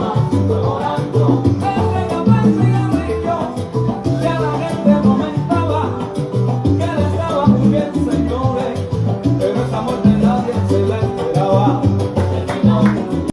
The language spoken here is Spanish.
Venga.